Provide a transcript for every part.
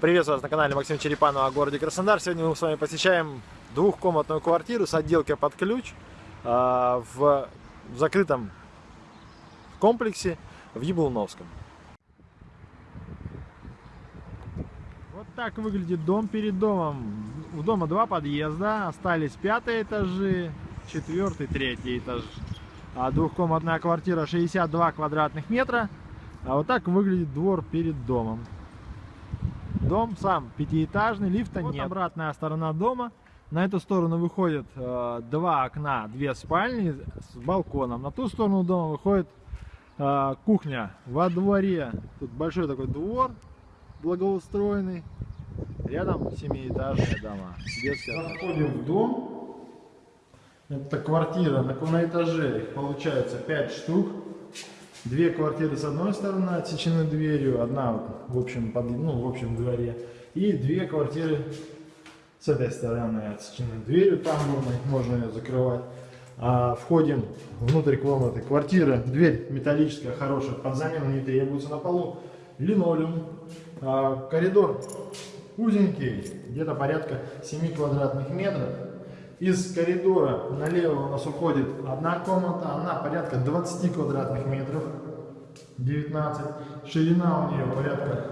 Приветствую вас на канале Максим Черепанова о городе Краснодар. Сегодня мы с вами посещаем двухкомнатную квартиру с отделкой под ключ а, в закрытом комплексе в Яблоновском. Вот так выглядит дом перед домом. У дома два подъезда, остались пятые этажи, четвертый, третий этаж. А двухкомнатная квартира 62 квадратных метра. А вот так выглядит двор перед домом. Дом сам пятиэтажный, лифта вот нет. обратная сторона дома. На эту сторону выходит э, два окна, две спальни с балконом. На ту сторону дома выходит э, кухня во дворе. Тут большой такой двор благоустроенный. Рядом семиэтажные дома. Заходим в дом. Это квартира на, этаже. Их получается 5 штук. Две квартиры с одной стороны отсечены дверью, одна в общем, под, ну, в общем дворе, и две квартиры с этой стороны отсечены дверью тамбурной, можно ее закрывать. А, входим внутрь комнаты. Квартира, дверь металлическая, хорошая, под замену не требуется на полу. Линолеум. А, коридор узенький, где-то порядка 7 квадратных метров. Из коридора налево у нас уходит одна комната, она порядка 20 квадратных метров, 19. Ширина у нее порядка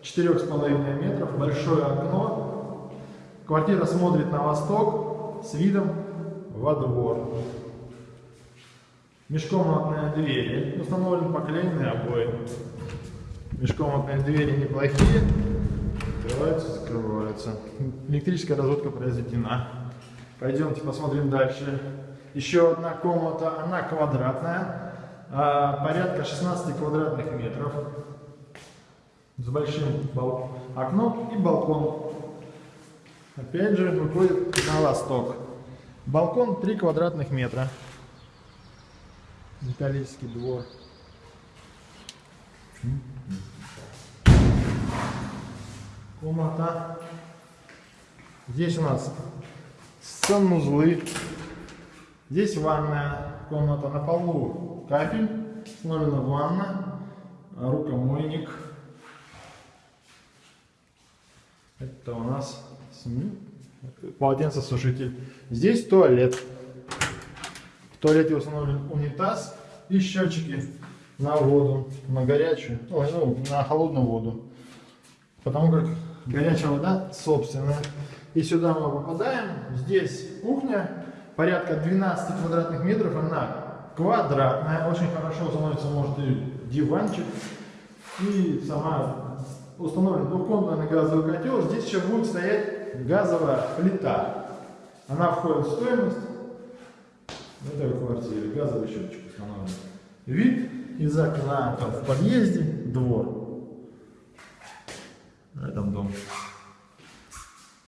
4,5 метров, большое окно. Квартира смотрит на восток с видом во двор. Межкомнатные двери, установлены поклеенные обои. Межкомнатные двери неплохие, открываются, закрываются. Электрическая разводка произведена. Пойдемте посмотрим дальше. Еще одна комната, она квадратная, а, порядка 16 квадратных метров, с большим окном и балкон. Опять же выходит на восток. Балкон 3 квадратных метра. Металлический двор. Комната. Здесь у нас санузлы. Здесь ванная комната на полу, капель, установлена ванна, рукомойник. Это у нас полотенцесушитель. Здесь туалет. В туалете установлен унитаз и счетчики на воду, на горячую, ой, ну, на холодную воду. Потому как горячая вода собственная. И сюда мы попадаем. Здесь кухня, порядка 12 квадратных метров. Она квадратная, очень хорошо становится, может, и диванчик. И сама установлен двухкомнатный газовый котел. Здесь еще будет стоять газовая плита. Она входит в стоимость этой квартире Газовый счетчик установлен. Вид из окна там, в подъезде, двор. На этом дом.